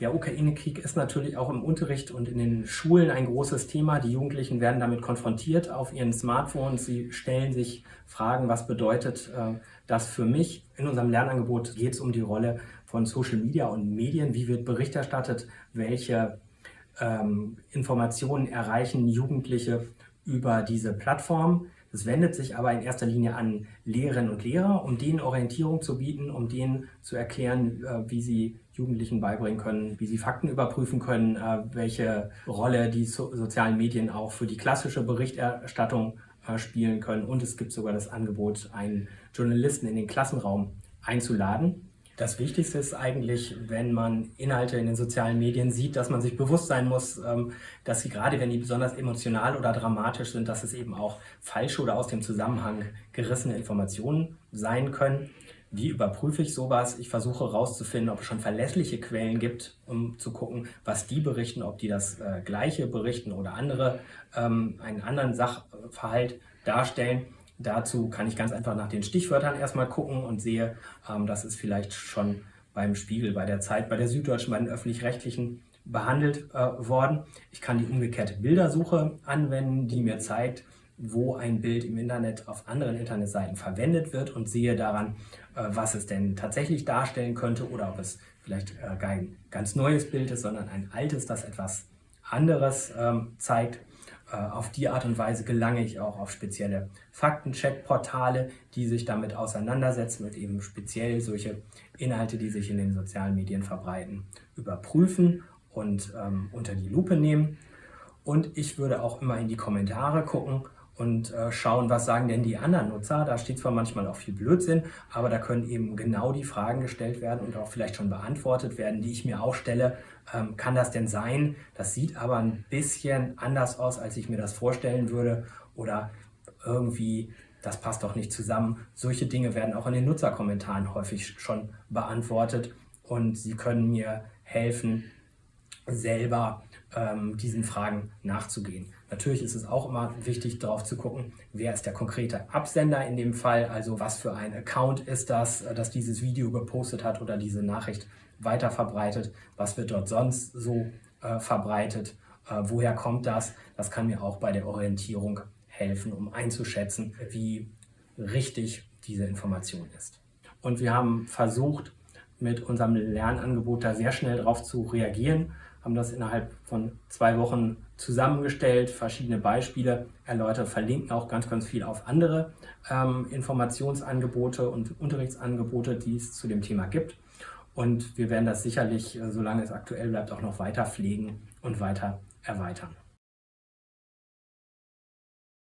Der Ukraine-Krieg ist natürlich auch im Unterricht und in den Schulen ein großes Thema. Die Jugendlichen werden damit konfrontiert auf ihren Smartphones. Sie stellen sich Fragen, was bedeutet äh, das für mich? In unserem Lernangebot geht es um die Rolle von Social Media und Medien. Wie wird Bericht erstattet? Welche ähm, Informationen erreichen Jugendliche über diese Plattform? Es wendet sich aber in erster Linie an Lehrerinnen und Lehrer, um denen Orientierung zu bieten, um denen zu erklären, äh, wie sie Jugendlichen beibringen können, wie sie Fakten überprüfen können, äh, welche Rolle die sozialen Medien auch für die klassische Berichterstattung äh, spielen können. Und es gibt sogar das Angebot, einen Journalisten in den Klassenraum einzuladen, das Wichtigste ist eigentlich, wenn man Inhalte in den sozialen Medien sieht, dass man sich bewusst sein muss, ähm, dass sie gerade, wenn die besonders emotional oder dramatisch sind, dass es eben auch falsche oder aus dem Zusammenhang gerissene Informationen sein können. Wie überprüfe ich sowas? Ich versuche herauszufinden, ob es schon verlässliche Quellen gibt, um zu gucken, was die berichten, ob die das äh, Gleiche berichten oder andere, ähm, einen anderen Sachverhalt darstellen. Dazu kann ich ganz einfach nach den Stichwörtern erstmal gucken und sehe, ähm, das ist vielleicht schon beim Spiegel, bei der Zeit, bei der Süddeutschen, bei den Öffentlich-Rechtlichen behandelt äh, worden. Ich kann die umgekehrte Bildersuche anwenden, die mir zeigt, wo ein Bild im Internet auf anderen Internetseiten verwendet wird und sehe daran, äh, was es denn tatsächlich darstellen könnte oder ob es vielleicht äh, kein ganz neues Bild ist, sondern ein altes, das etwas anderes ähm, zeigt. Äh, auf die Art und Weise gelange ich auch auf spezielle Faktencheck-Portale, die sich damit auseinandersetzen und eben speziell solche Inhalte, die sich in den sozialen Medien verbreiten, überprüfen und ähm, unter die Lupe nehmen. Und ich würde auch immer in die Kommentare gucken und äh, schauen, was sagen denn die anderen Nutzer. Da steht zwar manchmal auch viel Blödsinn, aber da können eben genau die Fragen gestellt werden und auch vielleicht schon beantwortet werden, die ich mir auch stelle. Ähm, kann das denn sein? Das sieht aber ein bisschen anders aus, als ich mir das vorstellen würde. Oder irgendwie, das passt doch nicht zusammen. Solche Dinge werden auch in den Nutzerkommentaren häufig schon beantwortet und sie können mir helfen, selber ähm, diesen Fragen nachzugehen. Natürlich ist es auch immer wichtig, darauf zu gucken, wer ist der konkrete Absender in dem Fall, also was für ein Account ist das, äh, das dieses Video gepostet hat oder diese Nachricht weiter verbreitet, was wird dort sonst so äh, verbreitet, äh, woher kommt das, das kann mir auch bei der Orientierung helfen, um einzuschätzen, wie richtig diese Information ist. Und wir haben versucht, mit unserem Lernangebot da sehr schnell darauf zu reagieren, haben das innerhalb von zwei Wochen zusammengestellt, verschiedene Beispiele erläutert, verlinken auch ganz, ganz viel auf andere ähm, Informationsangebote und Unterrichtsangebote, die es zu dem Thema gibt. Und wir werden das sicherlich, äh, solange es aktuell bleibt, auch noch weiter pflegen und weiter erweitern.